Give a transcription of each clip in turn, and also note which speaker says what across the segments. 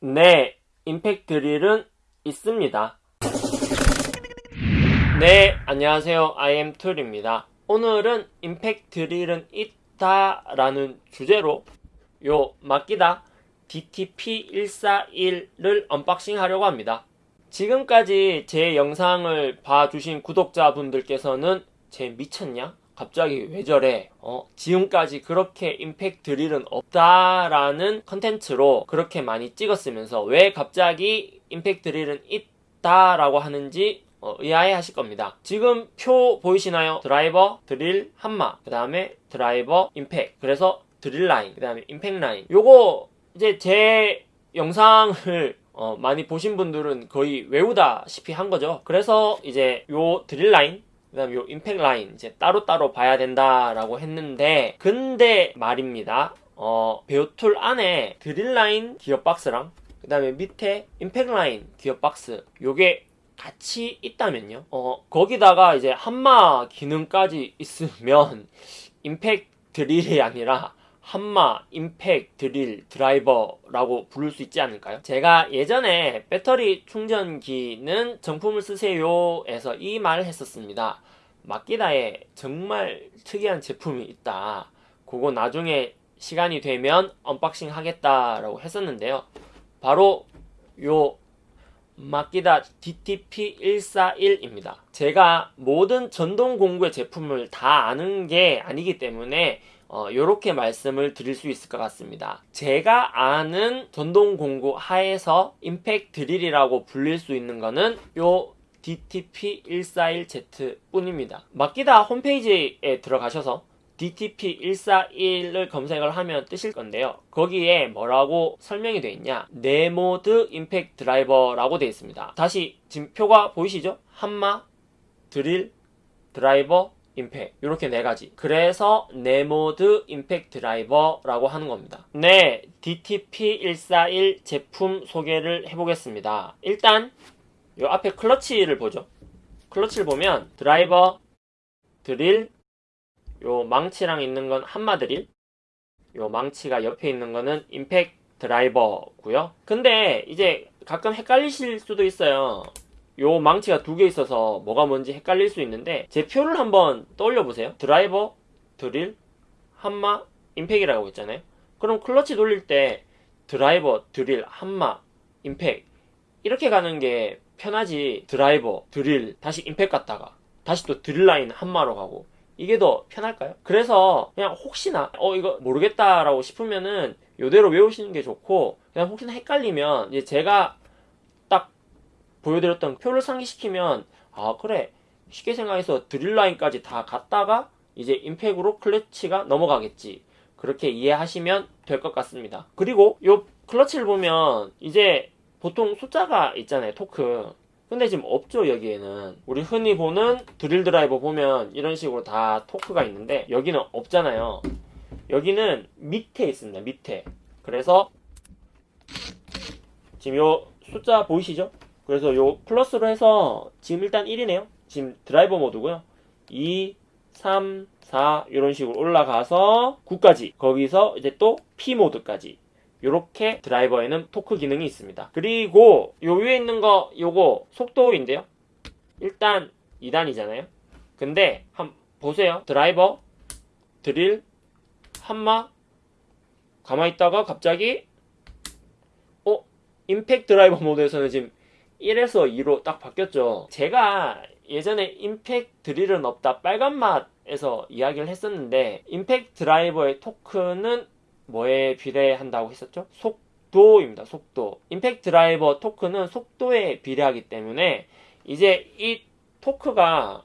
Speaker 1: 네, 임팩트 드릴은 있습니다. 네, 안녕하세요. IM 툴입니다. 오늘은 임팩트 드릴은 있다 라는 주제로 요 마키다 DTP141을 언박싱 하려고 합니다. 지금까지 제 영상을 봐주신 구독자분들께서는 쟤 미쳤냐? 갑자기 왜 저래? 어, 지금까지 그렇게 임팩트 드릴은 없다라는 컨텐츠로 그렇게 많이 찍었으면서 왜 갑자기 임팩트 드릴은 있다라고 하는지 어, 의아해 하실 겁니다. 지금 표 보이시나요? 드라이버, 드릴, 한마, 그 다음에 드라이버, 임팩. 그래서 드릴 라인, 그 다음에 임팩 라인. 요거 이제 제 영상을 어, 많이 보신 분들은 거의 외우다시피 한 거죠. 그래서 이제 요 드릴 라인, 그 다음에 요 임팩 라인 이제 따로따로 봐야 된다라고 했는데 근데 말입니다. 어, bare tool 안에 드릴 라인 기어 박스랑 그 다음에 밑에 임팩 라인 기어 박스 요게 같이 있다면요. 어, 거기다가 이제 한마 기능까지 있으면 임팩 드릴이 아니라 한마, 임팩, 드릴, 드라이버라고 부를 수 있지 않을까요? 제가 예전에 배터리 충전기는 정품을 쓰세요 에서 이 말을 했었습니다. 마키다에 정말 특이한 제품이 있다. 그거 나중에 시간이 되면 언박싱 하겠다라고 했었는데요. 바로 요 마키다 DTP141입니다. 제가 모든 전동 공구의 제품을 다 아는 게 아니기 때문에 어, 이렇게 말씀을 드릴 수 있을 것 같습니다. 제가 아는 전동 공구 하에서 임팩 드릴이라고 불릴 수 있는 거는 요 DTP141Z 뿐입니다. 마키다 홈페이지에 들어가셔서 DTP141을 검색을 하면 뜨실 건데요. 거기에 뭐라고 설명이 되어 있냐? 네모드 임팩트 드라이버라고 되어 있습니다. 다시 지금 표가 보이시죠? 한마, 드릴, 드라이버, 임팩 이렇게 네 가지. 그래서 네모드 임팩트 드라이버라고 하는 겁니다. 네 DTP141 제품 소개를 해보겠습니다. 일단 요 앞에 클러치를 보죠. 클러치를 보면 드라이버 드릴 요 망치랑 있는 건 한마 드릴 요 망치가 옆에 있는 거는 임팩트 드라이버고요. 근데 이제 가끔 헷갈리실 수도 있어요 요 망치가 두 개 있어서 뭐가 뭔지 헷갈릴 수 있는데 제 표를 한번 떠올려 보세요. 드라이버, 드릴, 한마, 임팩이라고 했잖아요. 그럼 클러치 돌릴 때 드라이버, 드릴, 한마, 임팩 이렇게 가는 게 편하지. 드라이버, 드릴, 다시 임팩 갔다가 다시 또 드릴 라인 한마로 가고 이게 더 편할까요? 그래서 그냥 혹시나 어 이거 모르겠다라고 싶으면은 요대로 외우시는 게 좋고 그냥 혹시나 헷갈리면 이제 제가 보여드렸던 표를 상기시키면 아 그래. 쉽게 생각해서 드릴라인까지 다 갔다가 이제 임팩으로 클러치가 넘어가겠지. 그렇게 이해하시면 될 것 같습니다. 그리고 요 클러치를 보면 이제 보통 숫자가 있잖아요 토크. 근데 지금 없죠 여기에는. 우리 흔히 보는 드릴 드라이버 보면 이런 식으로 다 토크가 있는데 여기는 없잖아요. 여기는 밑에 있습니다 밑에. 그래서 지금 요 숫자 보이시죠 그래서 요 플러스로 해서 지금 일단 1이네요. 지금 드라이버 모드고요. 2, 3, 4 이런 식으로 올라가서 9까지 거기서 이제 또 P 모드까지 이렇게 드라이버에는 토크 기능이 있습니다. 그리고 요 위에 있는 거 요거 속도인데요. 일단 2단이잖아요. 근데 한 보세요. 드라이버 드릴 한마 가만히 있다가 갑자기 어 임팩 드라이버 모드에서는 지금 1에서 2로 딱 바뀌었죠. 제가 예전에 임팩 드릴은 없다 빨간 맛에서 이야기를 했었는데 임팩 드라이버의 토크는 뭐에 비례한다고 했었죠? 속도입니다. 속도. 임팩 드라이버 토크는 속도에 비례하기 때문에 이제 이 토크가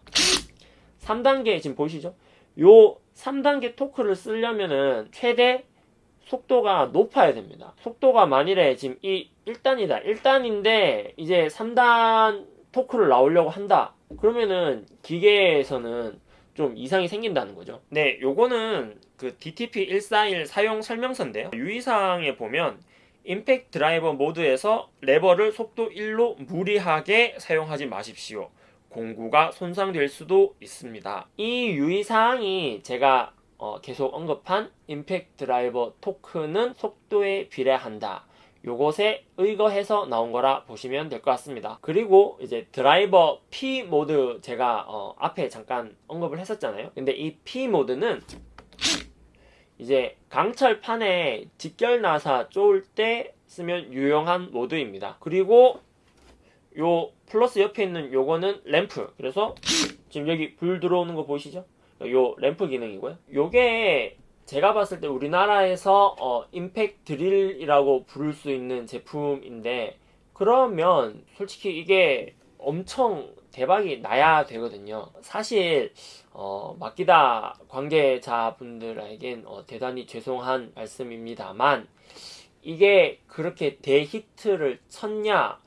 Speaker 1: 3단계 지금 보이시죠? 요 3단계 토크를 쓰려면은 최대 속도가 높아야 됩니다. 속도가 만일에 지금 이 1단이다. 1단인데 이제 3단 토크를 나오려고 한다. 그러면은 기계에서는 좀 이상이 생긴다는 거죠. 네, 요거는 그 DTP141 사용 설명서인데요. 유의사항에 보면 임팩트 드라이버 모드에서 레버를 속도 1로 무리하게 사용하지 마십시오. 공구가 손상될 수도 있습니다. 이 유의사항이 제가 어, 계속 언급한 임팩트 드라이버 토크는 속도에 비례한다. 요것에 의거해서 나온 거라 보시면 될 것 같습니다. 그리고 이제 드라이버 P 모드 제가 어, 앞에 잠깐 언급을 했었잖아요. 근데 이 P 모드는 이제 강철판에 직결 나사 쪼을 때 쓰면 유용한 모드입니다. 그리고 요 플러스 옆에 있는 요거는 램프. 그래서 지금 여기 불 들어오는 거 보이시죠? 요 램프 기능이고요. 요게 제가 봤을 때 우리나라에서 어, 임팩 드릴이라고 부를 수 있는 제품인데 그러면 솔직히 이게 엄청 대박이 나야 되거든요. 사실 어, 마키다 관계자분들에겐 어, 대단히 죄송한 말씀입니다만 이게 그렇게 대히트를 쳤냐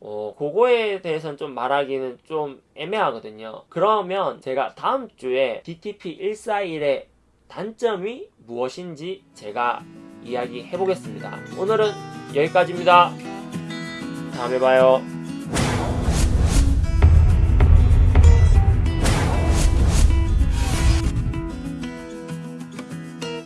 Speaker 1: 어, 그거에 대해서는 좀 말하기는 좀 애매하거든요. 그러면 제가 다음 주에 DTP 141의 단점이 무엇인지 제가 이야기해 보겠습니다. 오늘은 여기까지입니다. 다음에 봐요.